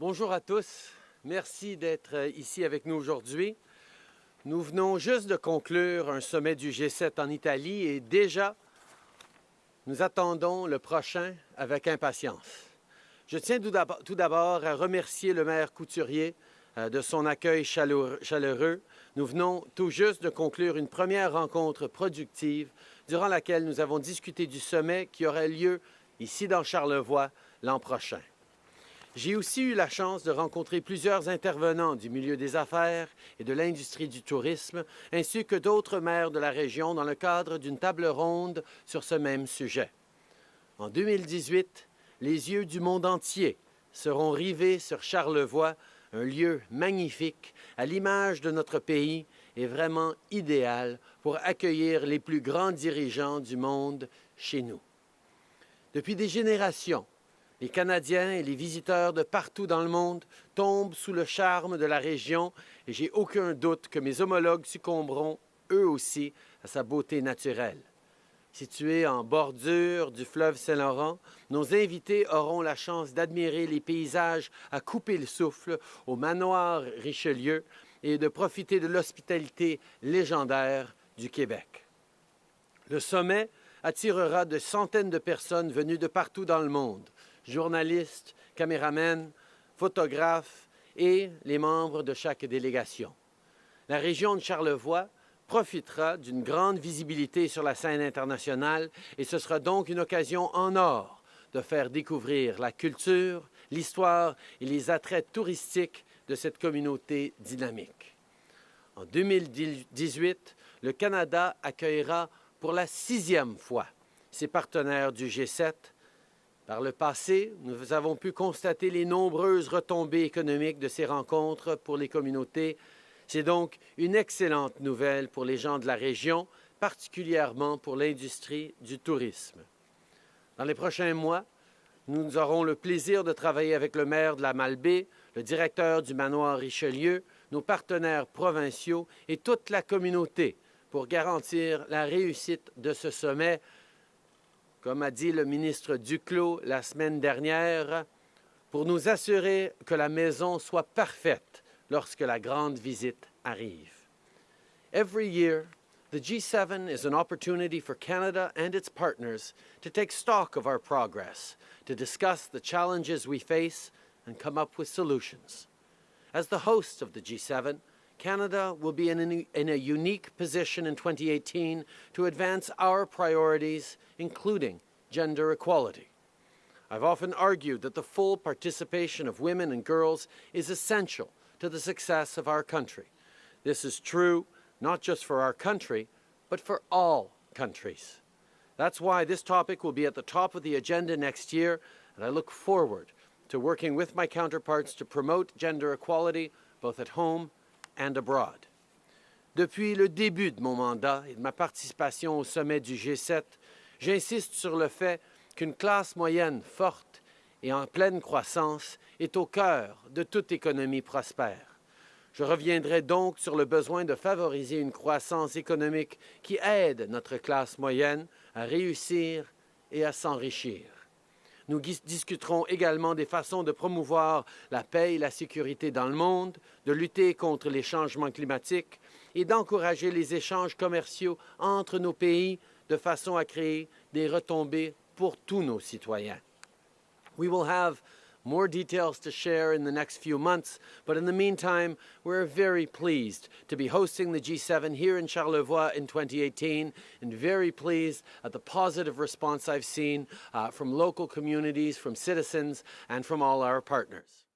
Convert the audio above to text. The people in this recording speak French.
Bonjour à tous. Merci d'être euh, ici avec nous aujourd'hui. Nous venons juste de conclure un sommet du G7 en Italie et déjà, nous attendons le prochain avec impatience. Je tiens tout d'abord à remercier le maire Couturier euh, de son accueil chaleureux. Nous venons tout juste de conclure une première rencontre productive durant laquelle nous avons discuté du sommet qui aurait lieu ici dans Charlevoix l'an prochain. J'ai aussi eu la chance de rencontrer plusieurs intervenants du milieu des affaires et de l'industrie du tourisme, ainsi que d'autres maires de la région dans le cadre d'une table ronde sur ce même sujet. En 2018, les yeux du monde entier seront rivés sur Charlevoix, un lieu magnifique, à l'image de notre pays et vraiment idéal pour accueillir les plus grands dirigeants du monde chez nous. Depuis des générations, les Canadiens et les visiteurs de partout dans le monde tombent sous le charme de la région et j'ai aucun doute que mes homologues succomberont, eux aussi, à sa beauté naturelle. Situés en bordure du fleuve Saint-Laurent, nos invités auront la chance d'admirer les paysages à couper le souffle au manoir Richelieu et de profiter de l'hospitalité légendaire du Québec. Le sommet attirera de centaines de personnes venues de partout dans le monde, journalistes, caméramens, photographes et les membres de chaque délégation. La région de Charlevoix profitera d'une grande visibilité sur la scène internationale et ce sera donc une occasion en or de faire découvrir la culture, l'histoire et les attraits touristiques de cette communauté dynamique. En 2018, le Canada accueillera pour la sixième fois ses partenaires du G7 par le passé, nous avons pu constater les nombreuses retombées économiques de ces rencontres pour les communautés. C'est donc une excellente nouvelle pour les gens de la région, particulièrement pour l'industrie du tourisme. Dans les prochains mois, nous aurons le plaisir de travailler avec le maire de la Malbaie, le directeur du manoir Richelieu, nos partenaires provinciaux et toute la communauté pour garantir la réussite de ce sommet comme a dit le ministre Duclos la semaine dernière, pour nous assurer que la maison soit parfaite lorsque la grande visite arrive. Every year, the G7 is an opportunity for Canada and its partners to take stock of our progress, to discuss the challenges we face and come up with solutions. As the host of the G7, Canada will be in a, in a, unique position in 2018 to advance our priorities, including gender equality. I've often argued that the full participation of women and girls is essential to the success of our country. This is true not just for our country, but for all countries. That's why this topic will be at the top of the agenda next year, and I look forward to working with my counterparts to promote gender equality both at home Depuis le début de mon mandat et de ma participation au sommet du G7, j'insiste sur le fait qu'une classe moyenne forte et en pleine croissance est au cœur de toute économie prospère. Je reviendrai donc sur le besoin de favoriser une croissance économique qui aide notre classe moyenne à réussir et à s'enrichir. Nous discuterons également des façons de promouvoir la paix et la sécurité dans le monde, de lutter contre les changements climatiques et d'encourager les échanges commerciaux entre nos pays de façon à créer des retombées pour tous nos citoyens. More details to share in the next few months, but in the meantime, we're very pleased to be hosting the G7 here in Charlevoix in 2018 and very pleased at the positive response I've seen uh, from local communities, from citizens, and from all our partners.